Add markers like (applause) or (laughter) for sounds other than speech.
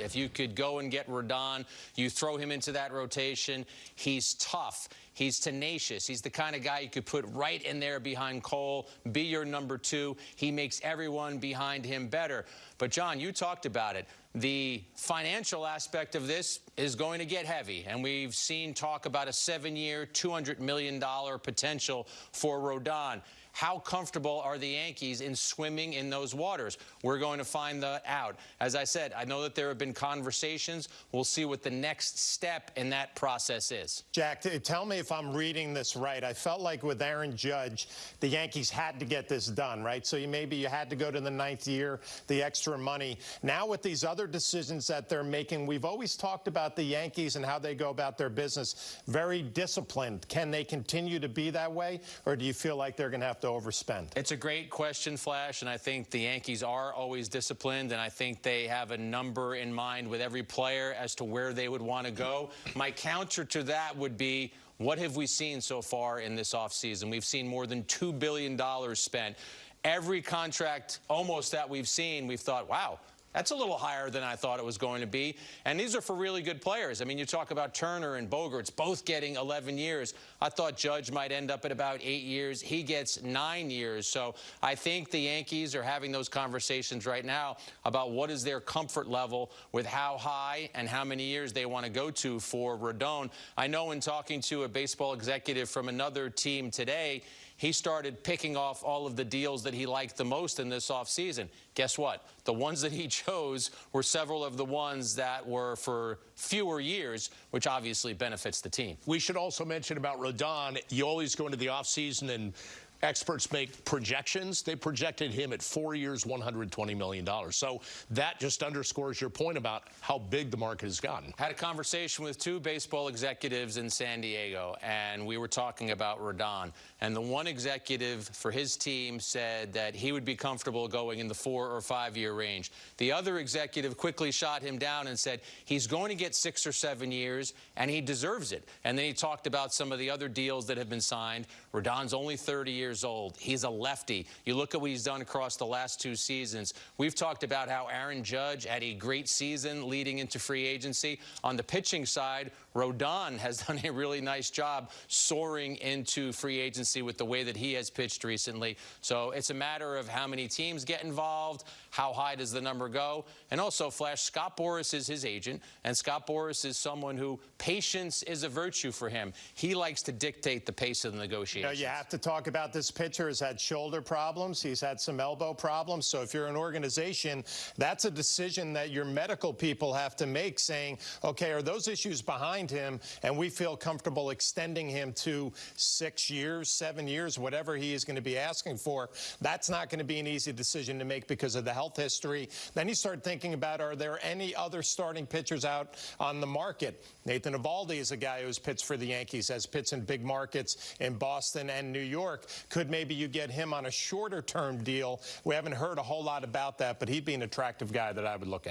If you could go and get Rodon, you throw him into that rotation. He's tough. He's tenacious. He's the kind of guy you could put right in there behind Cole, be your number two. He makes everyone behind him better. But, John, you talked about it. The financial aspect of this is going to get heavy, and we've seen talk about a seven-year, $200 million potential for Rodon. How comfortable are the Yankees in swimming in those waters? We're going to find that out. As I said, I know that there have been conversations. We'll see what the next step in that process is. Jack, tell me if I'm reading this right. I felt like with Aaron Judge, the Yankees had to get this done, right? So you, maybe you had to go to the ninth year, the extra money. Now with these other decisions that they're making, we've always talked about the Yankees and how they go about their business. Very disciplined. Can they continue to be that way, or do you feel like they're going to have to overspend? It's a great question, Flash, and I think the Yankees are always disciplined, and I think they have a number in mind with every player as to where they would want to go. My counter to that would be what have we seen so far in this offseason? We've seen more than $2 billion spent. Every contract almost that we've seen, we've thought, wow, that's a little higher than I thought it was going to be. And these are for really good players. I mean, you talk about Turner and Bogaerts both getting 11 years. I thought Judge might end up at about eight years. He gets nine years. So I think the Yankees are having those conversations right now about what is their comfort level with how high and how many years they want to go to for Rodon. I know in talking to a baseball executive from another team today, he started picking off all of the deals that he liked the most in this offseason. Guess what? The ones that he (laughs) chose were several of the ones that were for fewer years, which obviously benefits the team. We should also mention about Rodon, you always go into the offseason and experts make projections. They projected him at four years, $120 million. So that just underscores your point about how big the market has gotten. Had a conversation with two baseball executives in San Diego, and we were talking about Rodon. And the one executive for his team said that he would be comfortable going in the four or five year range. The other executive quickly shot him down and said he's going to get six or seven years, and he deserves it. And then he talked about some of the other deals that have been signed. Rodon's only 30 years years old. He's a lefty. You look at what he's done across the last two seasons. We've talked about how Aaron Judge had a great season leading into free agency. On the pitching side, Rodon has (laughs) done a really nice job soaring into free agency with the way that he has pitched recently. So it's a matter of how many teams get involved, how high does the number go, and also, Flash, Scott Boras is his agent, and Scott Boras is someone who patience is a virtue for him. He likes to dictate the pace of the negotiations. You, know, you have to talk about this pitcher has had shoulder problems. He's had some elbow problems. So if you're an organization, that's a decision that your medical people have to make saying, okay, are those issues behind him? And we feel comfortable extending him to six years, seven years, whatever he is going to be asking for. That's not going to be an easy decision to make because of the health history. Then you start thinking about, are there any other starting pitchers out on the market? Nathan Eovaldi is a guy who's pitched for the Yankees, has pitched in big markets in Boston and New York. Could maybe you get him on a shorter term deal? We haven't heard a whole lot about that, but he'd be an attractive guy that I would look at.